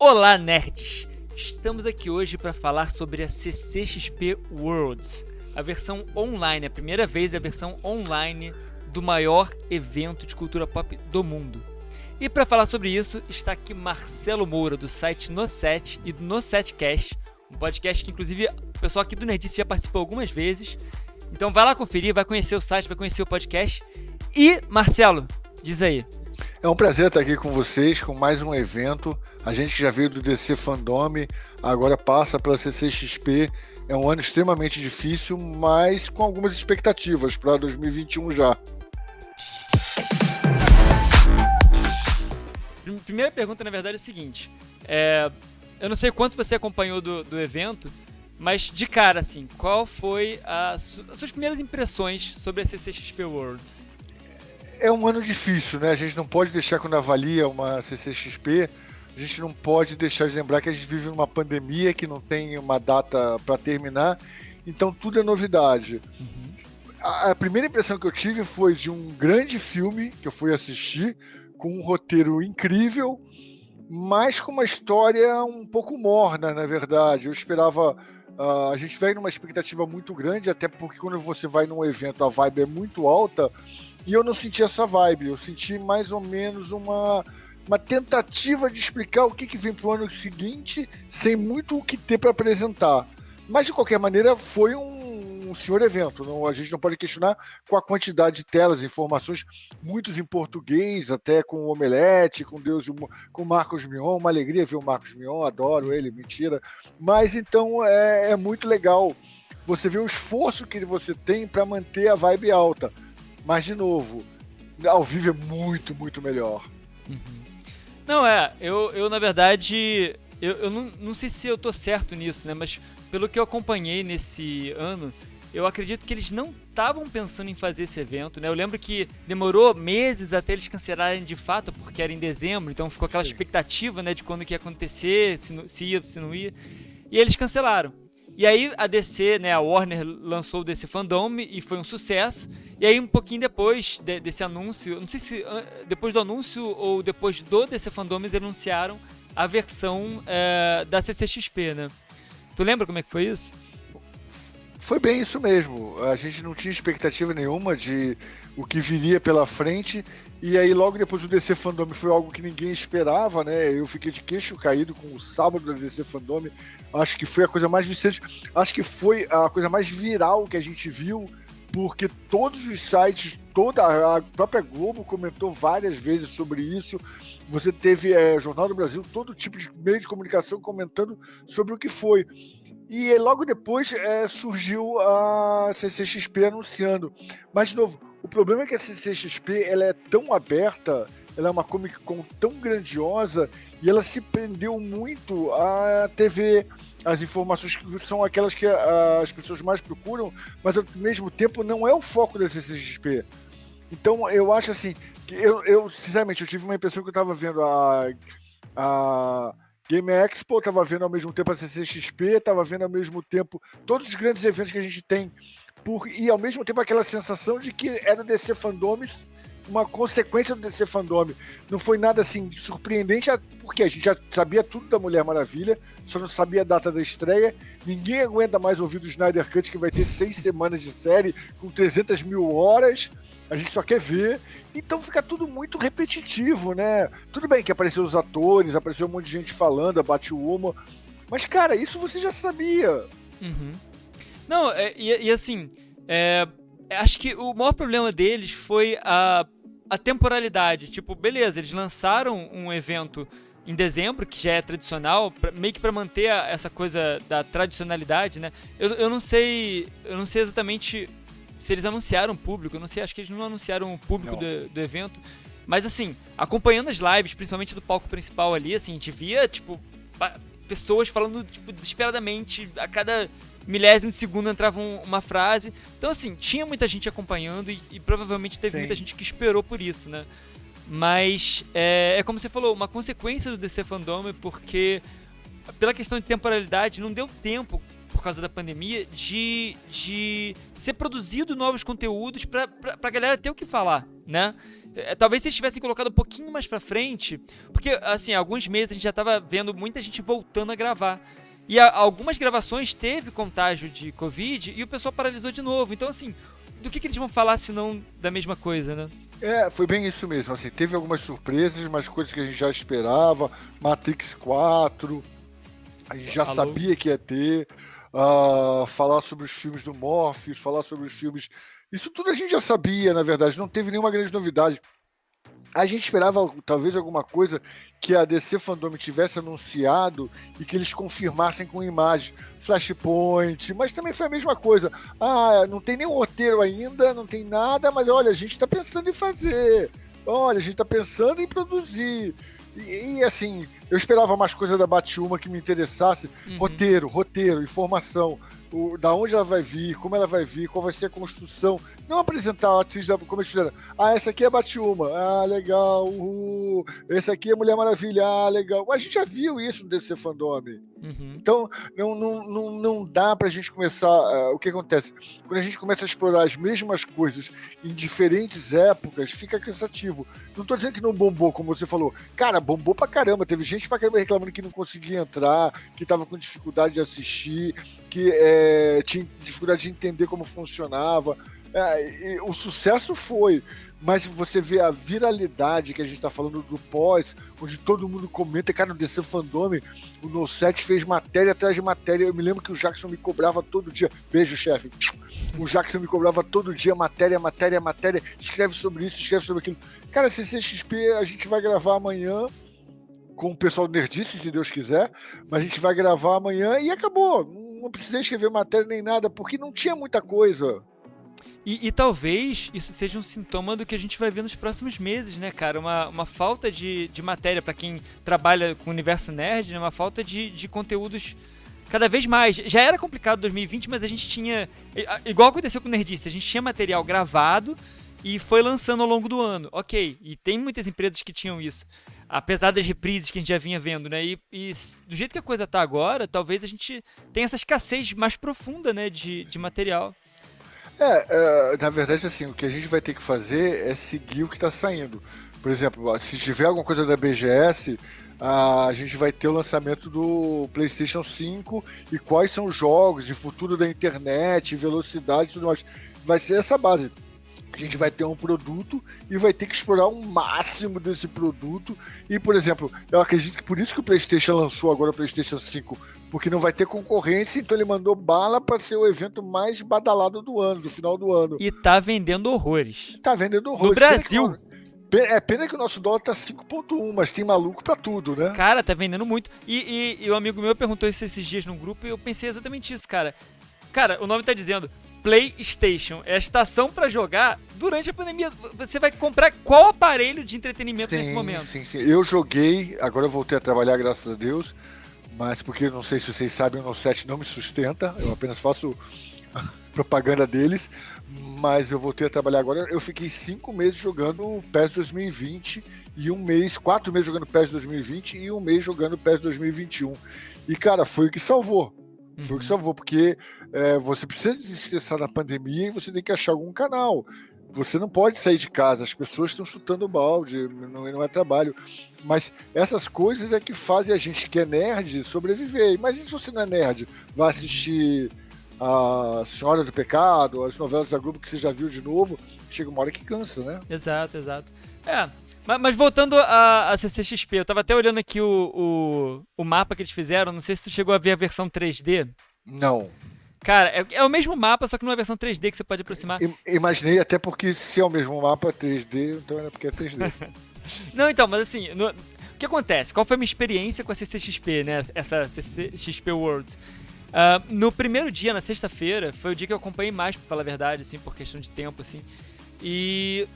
Olá, nerds! Estamos aqui hoje para falar sobre a CCXP Worlds, a versão online, a primeira vez a versão online do maior evento de cultura pop do mundo. E para falar sobre isso, está aqui Marcelo Moura, do site No7 e do No7Cast, um podcast que inclusive o pessoal aqui do Nerdice já participou algumas vezes. Então vai lá conferir, vai conhecer o site, vai conhecer o podcast. E, Marcelo, diz aí, é um prazer estar aqui com vocês, com mais um evento. A gente que já veio do DC Fandome, agora passa pela CCXP. É um ano extremamente difícil, mas com algumas expectativas para 2021 já. Primeira pergunta, na verdade, é a seguinte. É, eu não sei quanto você acompanhou do, do evento, mas de cara, assim, qual foi a, as suas primeiras impressões sobre a CCXP Worlds? é um ano difícil, né? A gente não pode deixar, quando avalia uma CCXP, a gente não pode deixar de lembrar que a gente vive numa pandemia que não tem uma data para terminar, então tudo é novidade. Uhum. A, a, primeira impressão que eu tive foi de um grande filme que eu fui assistir, com um roteiro incrível, mas com uma história um pouco morna, na verdade. Eu esperava. Uh, a gente veio numa expectativa muito grande, até porque quando você vai num evento a vibe é muito alta e eu não senti essa vibe, eu senti mais ou menos uma, uma tentativa de explicar o que, que vem pro ano seguinte, sem muito o que ter para apresentar. Mas de qualquer maneira, foi um, um senhor evento. Não, a gente não pode questionar com a quantidade de telas, informações, muitos em português, até com o Omelete, com Deus com Marcos Mion. Uma alegria ver o Marcos Mion, adoro ele, mentira. Mas então é, é muito legal você ver o esforço que você tem para manter a vibe alta. Mas, de novo, ao vivo é muito, muito melhor. Uhum. Não, é, eu, eu na verdade, eu, eu não, não sei se eu tô certo nisso, né? Mas pelo que eu acompanhei nesse ano, eu acredito que eles não estavam pensando em fazer esse evento, né? Eu lembro que demorou meses até eles cancelarem de fato, porque era em dezembro, então ficou aquela expectativa, né, de quando que ia acontecer, se, se ia, se não ia. E eles cancelaram. E aí a DC, né, a Warner lançou o DC Fandom e foi um sucesso. E aí um pouquinho depois de, desse anúncio, não sei se depois do anúncio ou depois do DC Fandom eles anunciaram a versão é, da CCXP, né? Tu lembra como é que foi isso? Foi bem isso mesmo. A gente não tinha expectativa nenhuma de o que viria pela frente. E aí, logo depois do DC Fandom foi algo que ninguém esperava, né? Eu fiquei de queixo caído com o sábado da DC Fandom. Acho que foi a coisa mais vicente. Acho que foi a coisa mais viral que a gente viu, porque todos os sites, toda a própria Globo comentou várias vezes sobre isso. Você teve é, Jornal do Brasil, todo tipo de meio de comunicação comentando sobre o que foi. E logo depois é, surgiu a CCXP anunciando. Mas, de novo, o problema é que a CCXP ela é tão aberta, ela é uma Comic Con tão grandiosa e ela se prendeu muito à TV, as informações que são aquelas que as pessoas mais procuram, mas ao mesmo tempo não é o foco da CCXP. Então eu acho assim, eu, eu sinceramente eu tive uma impressão que eu estava vendo a, a Game Expo, estava vendo ao mesmo tempo a CCXP, estava vendo ao mesmo tempo todos os grandes eventos que a gente tem por, e ao mesmo tempo aquela sensação de que era DC Fandomes uma consequência do DC Fandome. Não foi nada assim surpreendente, porque a gente já sabia tudo da Mulher Maravilha, só não sabia a data da estreia. Ninguém aguenta mais ouvir do Snyder Cut, que vai ter seis semanas de série com 300 mil horas. A gente só quer ver. Então fica tudo muito repetitivo, né? Tudo bem que apareceu os atores, apareceu um monte de gente falando, a Batwoman. Mas, cara, isso você já sabia. Uhum. Não, é, e, e, assim, é, acho que o maior problema deles foi a, a temporalidade. Tipo, beleza, eles lançaram um evento em dezembro, que já é tradicional, pra, meio que para manter a, essa coisa da tradicionalidade, né? Eu, eu não sei, eu não sei exatamente se eles anunciaram o público, eu não sei, acho que eles não anunciaram o público do, do, evento. Mas assim, acompanhando as lives, principalmente do palco principal ali, assim, a gente via, tipo, pessoas falando, tipo, desesperadamente a cada milésimo de segundo entrava um, uma frase. Então, assim, tinha muita gente acompanhando e, e provavelmente teve Sim. muita gente que esperou por isso, né? Mas é, é, como você falou, uma consequência do DC Fandom, porque pela questão de temporalidade, não deu tempo, por causa da pandemia, de, de ser produzido novos conteúdos pra, pra, pra galera ter o que falar, né? É, talvez se eles tivessem colocado um pouquinho mais pra frente, porque, assim, alguns meses a gente já tava vendo muita gente voltando a gravar. E a, algumas gravações teve contágio de Covid e o pessoal paralisou de novo. Então, assim, do que, que eles vão falar se não da mesma coisa, né? É, foi bem isso mesmo. Assim, teve algumas surpresas, mas coisas que a gente já esperava. Matrix 4, a gente já Alô? sabia que ia ter. Uh, falar sobre os filmes do Morpheus, falar sobre os filmes. Isso tudo a gente já sabia, na verdade. Não teve nenhuma grande novidade. A gente esperava talvez alguma coisa que a DC Fandom tivesse anunciado e que eles confirmassem com imagem. Flashpoint, mas também foi a mesma coisa. Ah, não tem nenhum roteiro ainda, não tem nada, mas olha, a gente está pensando em fazer. Olha, a gente está pensando em produzir. E, e, assim, eu esperava mais coisa da Batuma que me interessasse. Uhum. Roteiro, roteiro, informação o, da onde ela vai vir, como ela vai vir, qual vai ser a construção. Não apresentar a atriz da, como eles fizeram. Ah, essa aqui é Batuma. Ah, legal. Uhul. Esse aqui é Mulher Maravilha. Ah, legal. A gente já viu isso no DC Fandom. Uhum. Então, não, não, não, não dá pra gente começar. Uh, o que acontece? Quando a gente começa a explorar as mesmas coisas em diferentes épocas, fica cansativo. Não tô dizendo que não bombou, como você falou. Cara, bombou pra caramba. Teve gente pra caramba reclamando que não conseguia entrar, que tava com dificuldade de assistir que é, tinha dificuldade de entender como funcionava. É, o sucesso foi, mas você vê a viralidade que a gente está falando do pós, onde todo mundo comenta, cara, no DC Fandome, o No 7 fez matéria atrás de matéria. Eu me lembro que o Jackson me cobrava todo dia. Beijo, chefe. O Jackson me cobrava todo dia matéria, matéria, matéria. Escreve sobre isso, escreve sobre aquilo. Cara, CCXP a gente vai gravar amanhã com o pessoal do Nerdice, se Deus quiser, mas a gente vai gravar amanhã e acabou não precisei escrever matéria nem nada, porque não tinha muita coisa. E, e, talvez isso seja um sintoma do que a gente vai ver nos próximos meses, né, cara? Uma, uma falta de, de matéria para quem trabalha com o universo nerd, né? uma falta de, de conteúdos cada vez mais. Já era complicado 2020, mas a gente tinha. Igual aconteceu com o Nerdice, a gente tinha material gravado e foi lançando ao longo do ano. Ok, e tem muitas empresas que tinham isso apesar das reprises que a gente já vinha vendo, né? E, e, do jeito que a coisa tá agora, talvez a gente tenha essa escassez mais profunda, né, de, de material. É, é, na verdade, assim, o que a gente vai ter que fazer é seguir o que está saindo. Por exemplo, se tiver alguma coisa da BGS, a gente vai ter o lançamento do PlayStation 5 e quais são os jogos, de futuro da internet, velocidade e tudo mais. Vai ser essa base a gente vai ter um produto e vai ter que explorar o um máximo desse produto. E, por exemplo, eu acredito que por isso que o PlayStation lançou agora o PlayStation 5, porque não vai ter concorrência, então ele mandou bala para ser o evento mais badalado do ano, do final do ano. E tá vendendo horrores. Tá vendendo horrores. No Brasil. É pena que o nosso dólar tá 5.1, mas tem maluco pra tudo, né? Cara, tá vendendo muito. E, e, e um amigo meu perguntou isso esses dias no grupo e eu pensei exatamente isso, cara. Cara, o nome tá dizendo PlayStation. É a estação para jogar durante a pandemia. Você vai comprar qual aparelho de entretenimento sim, nesse momento? Sim, sim. Eu joguei, agora eu voltei a trabalhar, graças a Deus. Mas porque não sei se vocês sabem, o No 7 não me sustenta. Eu apenas faço propaganda deles. Mas eu voltei a trabalhar agora. Eu fiquei cinco meses jogando o PES 2020 e um mês, quatro meses jogando PES 2020 e um mês jogando PES 2021. E, cara, foi o que salvou. Foi o que uhum. salvou, porque é, você precisa desestressar na pandemia e você tem que achar algum canal. Você não pode sair de casa, as pessoas estão chutando balde, não, não é trabalho. Mas essas coisas é que fazem a gente que é nerd sobreviver. Mas e se você não é nerd? Vai assistir a Senhora do Pecado, as novelas da Globo que você já viu de novo, chega uma hora que cansa, né? Exato, exato. É, mas, mas, voltando a, a CCXP, eu tava até olhando aqui o, o, o, mapa que eles fizeram. Não sei se tu chegou a ver a versão 3D. Não. Cara, é, é o mesmo mapa, só que numa versão 3D que você pode aproximar. imaginei, até porque se é o mesmo mapa 3D, então é porque é 3D. Não, então, mas assim, no, o que acontece? Qual foi a minha experiência com a CCXP, né? Essa CCXP Worlds? Uh, no primeiro dia, na sexta-feira, foi o dia que eu acompanhei mais, pra falar a verdade, assim, por questão de tempo, assim. E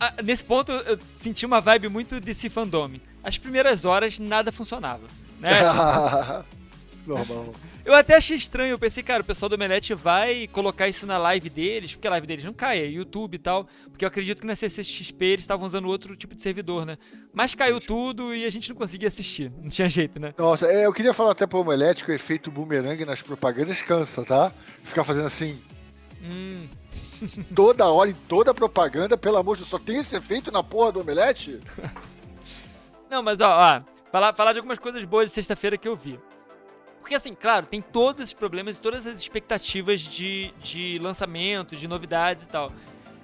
ah, nesse ponto eu senti uma vibe muito desse fandom. As primeiras horas nada funcionava. Né? Normal. Eu até achei estranho, eu pensei, cara, o pessoal do Omelete vai colocar isso na live deles, porque a live deles não cai, é YouTube e tal, porque eu acredito que na CCXP eles estavam usando outro tipo de servidor, né? Mas caiu tudo e a gente não conseguia assistir, não tinha jeito, né? Nossa, é, eu queria falar até pro Omelete que o efeito boomerang nas propagandas cansa, tá? Ficar fazendo assim. Hum. toda hora, em toda propaganda, pelo amor de Deus, só tem esse efeito na porra do omelete? Não, mas ó, ó falar, falar de algumas coisas boas de sexta-feira que eu vi. Porque, assim, claro, tem todos esses problemas e todas as expectativas de, de lançamento, de novidades e tal.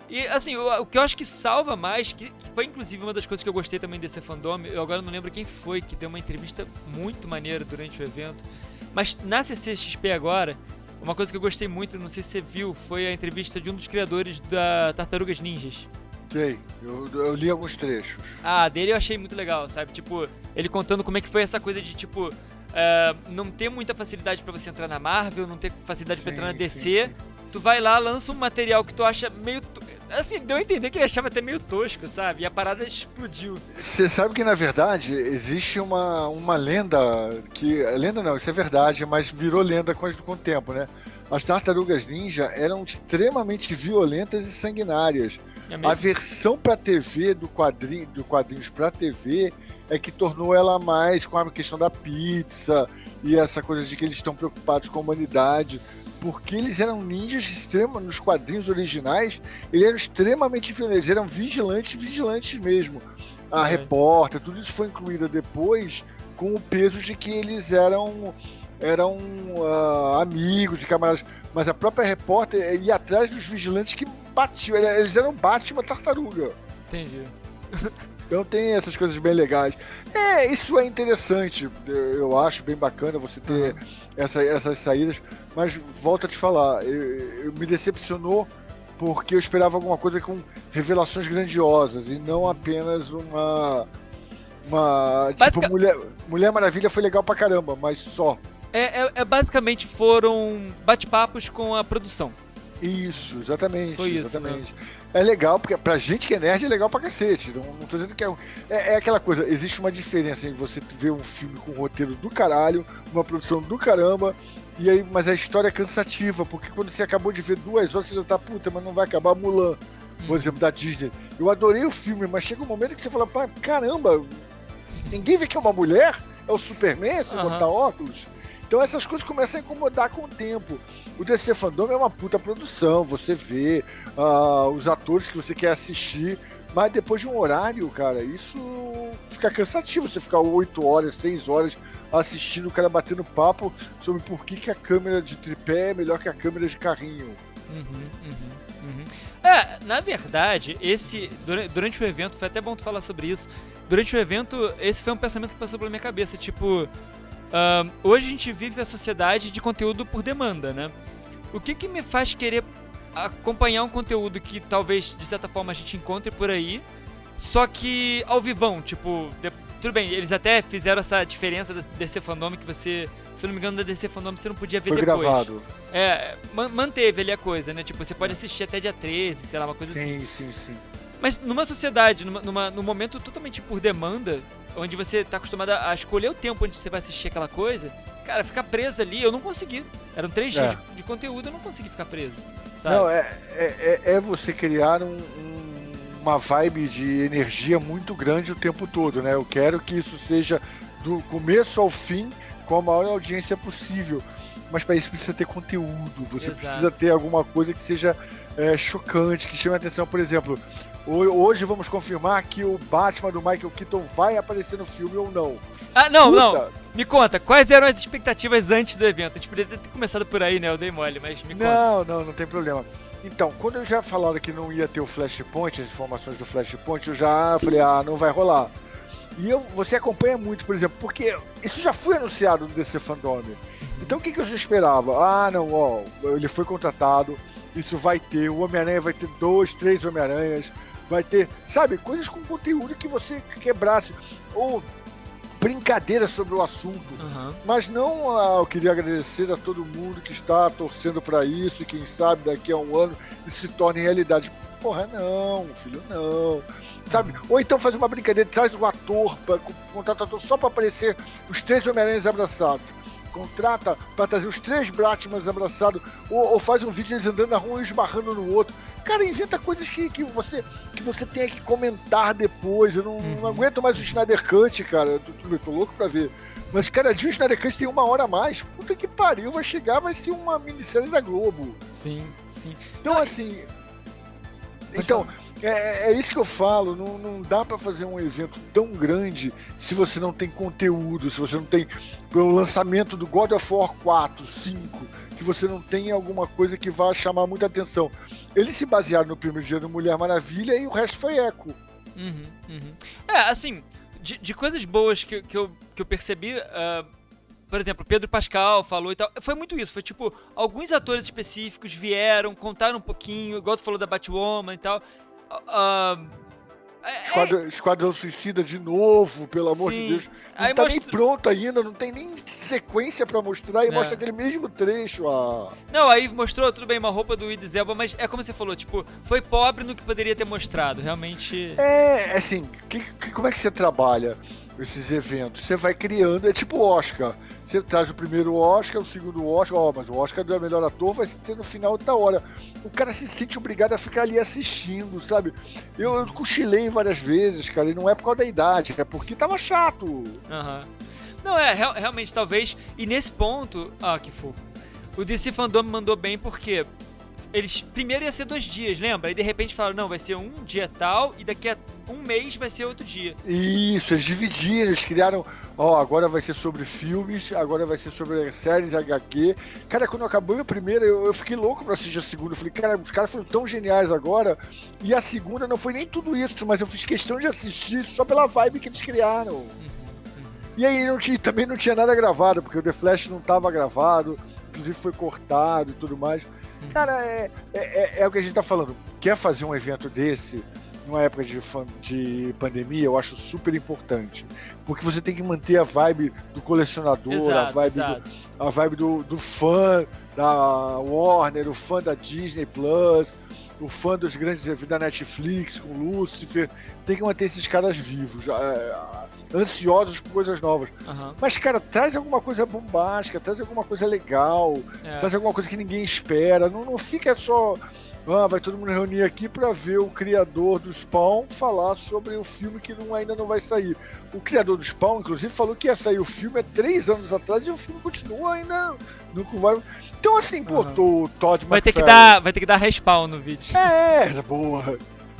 E, assim, o, o, que eu acho que salva mais, que foi inclusive uma das coisas que eu gostei também desse fandom, eu agora não lembro quem foi que deu uma entrevista muito maneira durante o evento, mas na CCXP agora, uma coisa que eu gostei muito, não sei se você viu, foi a entrevista de um dos criadores da Tartarugas Ninjas. Sei, eu, eu li alguns trechos. Ah, dele eu achei muito legal, sabe? Tipo, ele contando como é que foi essa coisa de, tipo, uh, não ter muita facilidade para você entrar na Marvel, não ter facilidade para entrar na DC. Sim, sim. Tu vai lá, lança um material que tu acha meio. Assim, deu a entender que ele achava até meio tosco, sabe? E a parada explodiu. Você sabe que, na verdade, existe uma, uma lenda que. Lenda não, isso é verdade, mas virou lenda com, com o tempo, né? As tartarugas ninja eram extremamente violentas e sanguinárias. É a versão para TV do quadrinho, do quadrinhos para TV é que tornou ela mais com a questão da pizza e essa coisa de que eles estão preocupados com a humanidade porque eles eram ninjas extremos nos quadrinhos originais, eles eram extremamente violentos, eram vigilantes, vigilantes mesmo. A é. repórter, tudo isso foi incluído depois com o peso de que eles eram eram uh, amigos e camaradas, mas a própria repórter ia atrás dos vigilantes que batiam, eles eram Batman tartaruga. Entendi. Então tem essas coisas bem legais. É, isso é interessante, eu acho bem bacana você ter essa, essas saídas, mas volto a te falar, eu, eu me decepcionou porque eu esperava alguma coisa com revelações grandiosas e não apenas uma. Uma. Tipo, Mulher, Mulher Maravilha foi legal pra caramba, mas só. É, é, é basicamente foram bate-papos com a produção. Isso, exatamente. Foi isso, exatamente. Né? é legal, porque pra gente que é nerd é legal pra cacete. Não, não tô dizendo que é, é. É aquela coisa, existe uma diferença em você ver um filme com um roteiro do caralho, uma produção do caramba, e aí, mas a história é cansativa, porque quando você acabou de ver duas horas, você já tá, puta, mas não vai acabar Mulan, por hum. exemplo, da Disney. Eu adorei o filme, mas chega um momento que você fala, pá, caramba, ninguém vê que é uma mulher? É o Superman, se uhum. botar óculos? Então essas coisas começam a incomodar com o tempo. O DC Fandom é uma puta produção, você vê uh, os atores que você quer assistir, mas depois de um horário, cara, isso fica cansativo. Você ficar 8 horas, 6 horas assistindo o cara batendo papo sobre por que, que a câmera de tripé é melhor que a câmera de carrinho. Uhum, uhum, uhum. É, na verdade, esse durante o evento, foi até bom tu falar sobre isso. Durante o evento, esse foi um pensamento que passou pela minha cabeça, tipo, Uh, hoje a gente vive a sociedade de conteúdo por demanda, né? O que, que me faz querer acompanhar um conteúdo que talvez, de certa forma, a gente encontre por aí, só que ao vivão, tipo, de, tudo bem, eles até fizeram essa diferença da DC Fandom que você, se não me engano, da DC Fandom você não podia ver Foi depois. gravado. É, manteve ali a coisa, né? Tipo, você pode assistir até dia 13, sei lá, uma coisa sim, assim. Sim, sim, sim. Mas numa sociedade, numa, numa, num momento totalmente por demanda, onde você tá acostumado a escolher o tempo onde você vai assistir aquela coisa, cara, ficar preso ali, eu não consegui. Eram três é. dias de conteúdo, eu não consegui ficar preso. Sabe? Não, é, é, é, é você criar um, um, uma vibe de energia muito grande o tempo todo, né? Eu quero que isso seja do começo ao fim com a maior audiência possível. Mas para isso precisa ter conteúdo, você Exato. precisa ter alguma coisa que seja é, chocante, que chame a atenção. Por exemplo, Hoje vamos confirmar que o Batman do Michael Keaton vai aparecer no filme ou não. Ah, não, Puta. não. Me conta, quais eram as expectativas antes do evento? A gente poderia ter começado por aí, né? Eu dei mole, mas me conta. Não, não, não tem problema. Então, quando eu já falaram que não ia ter o Flashpoint, as informações do Flashpoint, eu já falei, ah, não vai rolar. E eu, você acompanha muito, por exemplo, porque isso já foi anunciado no DC Fandom. Então o que, que eu já esperava? Ah, não, ó, ele foi contratado, isso vai ter, o Homem-Aranha vai ter dois, três Homem-Aranhas, vai ter, sabe, coisas com conteúdo que você quebrasse. Ou brincadeiras sobre o assunto. Uhum. Mas não, ah, eu queria agradecer a todo mundo que está torcendo para isso e quem sabe daqui a um ano isso se torne realidade. Porra, não, filho, não. Sabe? Ou então faz uma brincadeira, traz um ator, contrata ator só para aparecer os três Homem-Aranhas abraçados contrata para trazer os três Batmans abraçados, ou, ou, faz um vídeo eles andando na rua e esbarrando no outro. Cara, inventa coisas que, que, você, que você tenha que comentar depois. Eu não, uhum. não aguento mais o Snyder Cut, cara. Eu tô, tô, tô louco pra ver. Mas cada dia o Snyder Cut tem uma hora a mais. Puta que pariu, vai chegar, vai ser uma minissérie da Globo. Sim, sim. Então, assim, Então, é, é, isso que eu falo, não, não dá para fazer um evento tão grande se você não tem conteúdo, se você não tem o lançamento do God of War 4, 5, que você não tem alguma coisa que vá chamar muita atenção. Eles se basearam no primeiro dia do Mulher Maravilha e o resto foi eco. Uhum, uhum. É, assim, de, de, coisas boas que, que, eu, que eu percebi, uh, por exemplo, Pedro Pascal falou e tal, foi muito isso, foi tipo, alguns atores específicos vieram, contaram um pouquinho, igual tu falou da Batwoman e tal, uh, é, Esquadrão, Esquadrão Suicida de novo, pelo amor Sim. de Deus. Não Aí tá mostra... nem pronto ainda, não tem nem sequência para mostrar e é. mostra aquele mesmo trecho. Não, aí mostrou, tudo bem, uma roupa do Idris Elba, mas é como você falou, tipo, foi pobre no que poderia ter mostrado, realmente. É, assim, que, que, como é que você trabalha? esses eventos. Você vai criando, é tipo Oscar. Você traz o primeiro Oscar, o segundo Oscar, ó, mas o Oscar do melhor ator vai ser no final da hora. O cara se sente obrigado a ficar ali assistindo, sabe? Eu, eu cochilei várias vezes, cara, e não é por causa da idade, é porque tava chato. Uhum. Não, é, realmente, talvez. E nesse ponto. Ah, que fofo. O DC Fandom mandou bem porque eles primeiro ia ser dois dias, lembra? E de repente falaram, não, vai ser um dia tal e daqui a um mês vai ser outro dia. Isso, eles dividiram, eles criaram, ó, agora vai ser sobre filmes, agora vai ser sobre séries HQ. Cara, quando acabou a primeira, eu, eu fiquei louco pra assistir a segunda. Eu falei, cara, os caras foram tão geniais agora. E a segunda não foi nem tudo isso, mas eu fiz questão de assistir só pela vibe que eles criaram. Uhum, uhum. E aí não tinha, também não tinha nada gravado, porque o The Flash não tava gravado, inclusive foi cortado e tudo mais. Cara, é, é, é, é, o que a gente tá falando. Quer fazer um evento desse numa época de, de pandemia, eu acho super importante. Porque você tem que manter a vibe do colecionador, exato, a vibe, do, a vibe do, do fã da Warner, o fã da Disney Plus, o fã dos grandes da Netflix com Lucifer. Tem que manter esses caras vivos. É, ansiosos por coisas novas. Uhum. Mas, cara, traz alguma coisa bombástica, traz alguma coisa legal, é. traz alguma coisa que ninguém espera. Não, não fica só. Ah, vai todo mundo reunir aqui para ver o criador do Spawn falar sobre o filme que não, ainda não vai sair. O criador do Spawn, inclusive, falou que ia sair o filme há três anos atrás e o filme continua ainda. Nunca vai. Então, assim, pô, uhum. o Todd vai ter que dar Vai ter que dar respawn no vídeo. É, boa.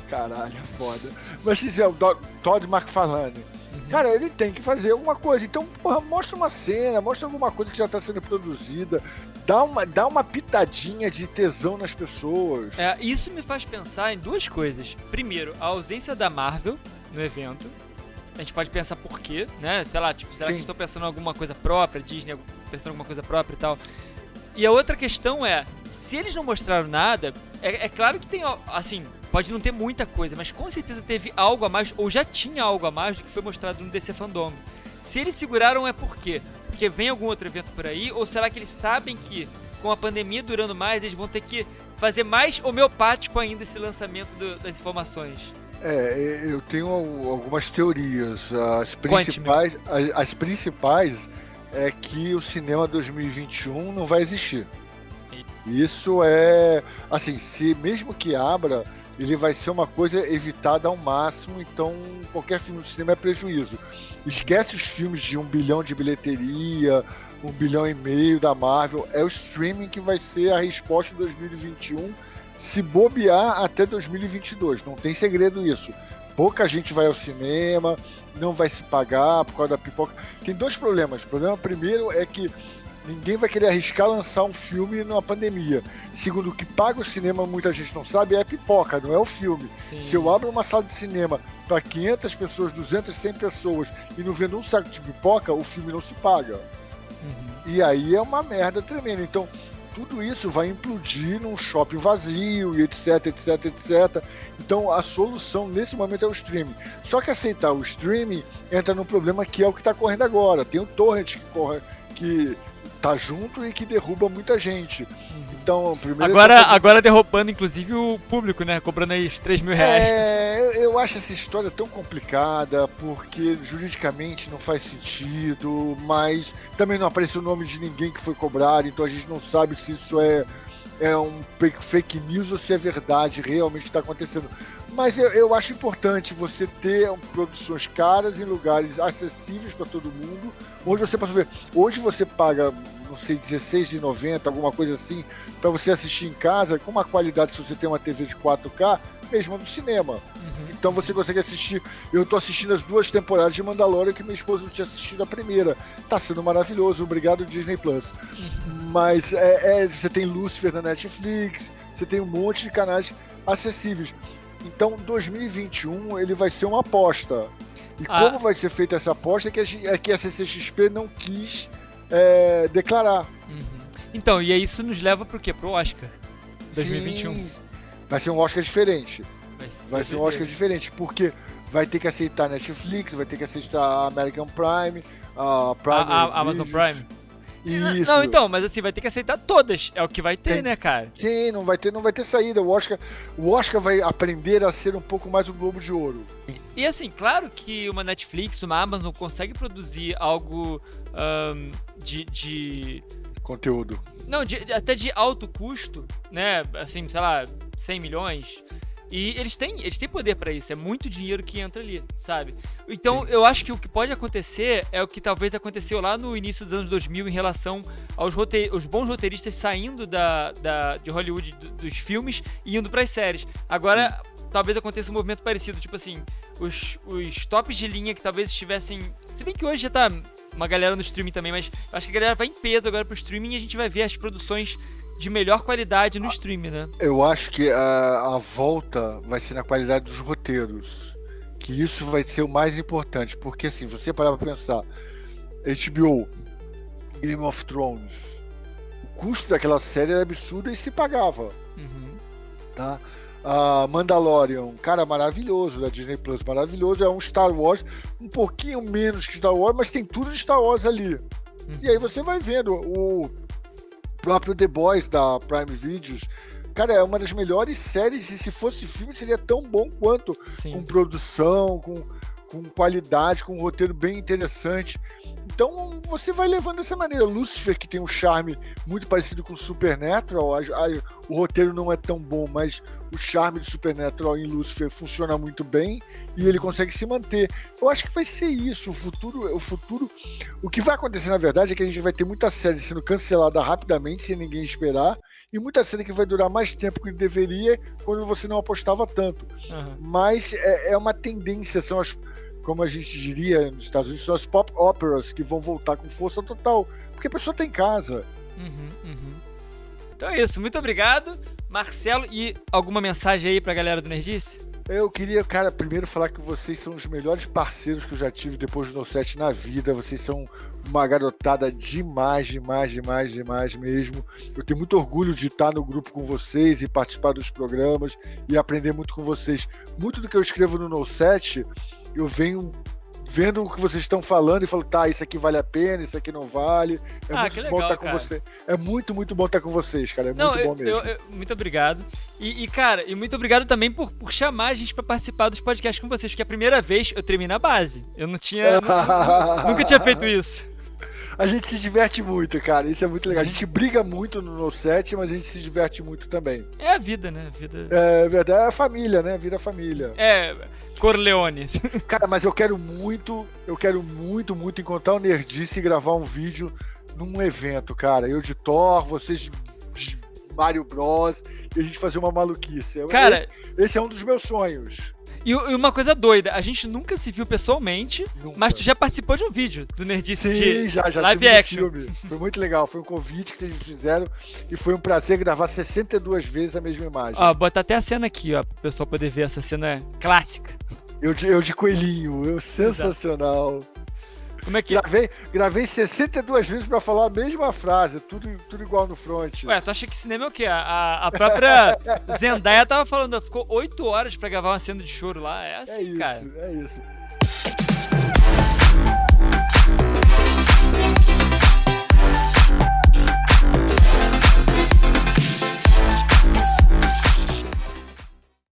Caralho, é foda. Mas, se é o Todd McFarlane Cara, ele tem que fazer alguma coisa. Então, porra, mostra uma cena, mostra alguma coisa que já está sendo produzida. Dá uma, dá uma pitadinha de tesão nas pessoas. É, isso me faz pensar em duas coisas. Primeiro, a ausência da Marvel no evento. A gente pode pensar por quê, né? Sei lá, tipo, será Sim. que eles estão pensando em alguma coisa própria, Disney pensando em alguma coisa própria e tal. E a outra questão é, se eles não mostraram nada, é, é claro que tem, assim, Pode não ter muita coisa, mas com certeza teve algo a mais, ou já tinha algo a mais do que foi mostrado no DC Fandom. Se eles seguraram é por quê? Porque vem algum outro evento por aí? Ou será que eles sabem que com a pandemia durando mais, eles vão ter que fazer mais homeopático ainda esse lançamento do, das informações? É, eu tenho algumas teorias. As principais, as, as, principais é que o cinema 2021 não vai existir. Isso é, assim, se mesmo que abra, ele vai ser uma coisa evitada ao máximo, então qualquer filme de cinema é prejuízo. Esquece os filmes de um bilhão de bilheteria, um bilhão e meio da Marvel, é o streaming que vai ser a resposta em 2021, se bobear até 2022, não tem segredo isso. Pouca gente vai ao cinema, não vai se pagar por causa da pipoca. Tem dois problemas. O problema primeiro é que Ninguém vai querer arriscar lançar um filme numa pandemia. Segundo, o que paga o cinema, muita gente não sabe, é a pipoca, não é o filme. Sim. Se eu abro uma sala de cinema para 500 pessoas, 200, 100 pessoas e não vendo um saco de pipoca, o filme não se paga. Uhum. E aí é uma merda tremenda. Então, tudo isso vai implodir num shopping vazio e etc, etc, etc. Então a solução nesse momento é o streaming. Só que aceitar o streaming entra num problema que é o que está correndo agora. Tem o torrent que corre, que tá junto e que derruba muita gente. Então, primeiro. Agora, agora derrubando, inclusive, o público, né? Cobrando aí os 3 mil reais. É, eu acho essa história tão complicada, porque juridicamente não faz sentido, mas também não aparece o nome de ninguém que foi cobrado, então a gente não sabe se isso é, é um fake news ou se é verdade realmente está acontecendo. Mas eu, eu acho importante você ter produções caras em lugares acessíveis para todo mundo, onde você pode ver. Hoje você paga, não sei, 16,90, alguma coisa assim, para você assistir em casa, com uma qualidade, se você tem uma TV de 4K, mesma do cinema. Uhum. Então você consegue assistir. Eu tô assistindo as duas temporadas de Mandalorian que minha esposa não tinha assistido a primeira. Tá sendo maravilhoso, obrigado Disney Plus. Uhum. Mas é, é, você tem Lucifer na Netflix, você tem um monte de canais acessíveis. Então 2021 ele vai ser uma aposta. E ah. como vai ser feita essa aposta é que a, é que a CCXP não quis é, declarar. Uhum. Então, e isso nos leva pro quê? Pro Oscar 2021. Sim. Vai ser um Oscar diferente. Vai ser, vai ser um Oscar diferente, porque vai ter que aceitar Netflix, vai ter que aceitar a American Prime, a Prime. A, a Amazon Prime. Isso. Não, então, mas assim, vai ter que aceitar todas. É o que vai ter, Tem, né, cara? Sim, não vai ter, não vai ter saída. O Oscar, o Oscar vai aprender a ser um pouco mais o Globo de Ouro. E assim, claro que uma Netflix, uma Amazon consegue produzir algo um, de, de, Conteúdo. Não, de, até de alto custo, né? Assim, sei lá, 100 milhões e eles têm, eles têm poder para isso, é muito dinheiro que entra ali, sabe? Então Sim. eu acho que o que pode acontecer é o que talvez aconteceu lá no início dos anos 2000 em relação aos roteir, os bons roteiristas saindo da, da, de Hollywood dos filmes e indo para as séries. Agora, Sim. talvez aconteça um movimento parecido, tipo assim, os, os tops de linha que talvez estivessem. Se bem que hoje já tá uma galera no streaming também, mas acho que a galera vai em peso agora pro streaming e a gente vai ver as produções de melhor qualidade no stream, né? Eu acho que a, a volta vai ser na qualidade dos roteiros. Que isso vai ser o mais importante. Porque assim, você parar pra pensar, HBO, Game of Thrones, o custo daquela série era absurdo e se pagava. Uhum. Tá? Uh, Mandalorian, cara, maravilhoso da Disney Plus, maravilhoso. É um Star Wars, um pouquinho menos que Star Wars, mas tem tudo de Star Wars ali. Uhum. E aí você vai vendo o próprio The Boys da Prime Videos. Cara, é uma das melhores séries e se fosse filme seria tão bom quanto. Sim. Com produção, com, com qualidade, com um roteiro bem interessante. Então você vai levando dessa maneira. Lucifer, que tem um charme muito parecido com Supernatural, a, a, o roteiro não é tão bom, mas o charme de Supernatural em Lucifer funciona muito bem e ele consegue se manter. Eu acho que vai ser isso. O futuro, o futuro. O que vai acontecer, na verdade, é que a gente vai ter muita série sendo cancelada rapidamente, sem ninguém esperar, e muita série que vai durar mais tempo que deveria quando você não apostava tanto. Uhum. Mas é, é uma tendência, são as como a gente diria nos Estados Unidos, são as pop operas que vão voltar com força total, porque a pessoa tem casa. Uhum, uhum. Então é isso, muito obrigado, Marcelo. E alguma mensagem aí pra galera do Nerdice? Eu queria, cara, primeiro falar que vocês são os melhores parceiros que eu já tive depois do No 7 na vida. Vocês são uma garotada demais, demais, demais, demais mesmo. Eu tenho muito orgulho de estar no grupo com vocês e participar dos programas e aprender muito com vocês. Muito do que eu escrevo no No 7 eu venho vendo o que vocês estão falando e falo, tá, isso aqui vale a pena, isso aqui não vale. É ah, muito legal, bom estar com você. É muito, muito bom estar com vocês, cara. É não, muito bom mesmo. Eu, eu, muito obrigado. E, e, cara, e muito obrigado também por, por chamar a gente para participar dos podcasts com vocês, porque é a primeira vez eu treinei na base. Eu não tinha. nunca, nunca tinha feito isso. A gente se diverte muito, cara. Isso é muito Sim. legal. A gente briga muito no, no set, mas a gente se diverte muito também. É a vida, né? A vida... É verdade, é a família, né? Vira família. É. Corleone. Cara, mas eu quero muito, eu quero muito, muito encontrar o Nerdice e gravar um vídeo num evento, cara. Eu de Thor, vocês Mario Bros. E a gente fazer uma maluquice. Cara, esse é um dos meus sonhos. E, uma coisa doida, a gente nunca se viu pessoalmente, nunca. mas tu já participou de um vídeo do Nerdice Sim, de já, já live action. Filme. Foi muito legal, foi um convite que vocês fizeram e foi um prazer gravar 62 vezes a mesma imagem. Ó, bota até a cena aqui, ó, pro pessoal poder ver essa cena clássica. Eu de, eu de coelhinho, eu sensacional. Exato. Como é que. Gravei, gravei 62 vezes pra falar a mesma frase, tudo, tudo igual no front. Ué, tu acha que cinema é o quê? A, a própria Zendaya tava falando, ficou 8 horas pra gravar uma cena de choro lá. É assim, é isso, cara. É isso.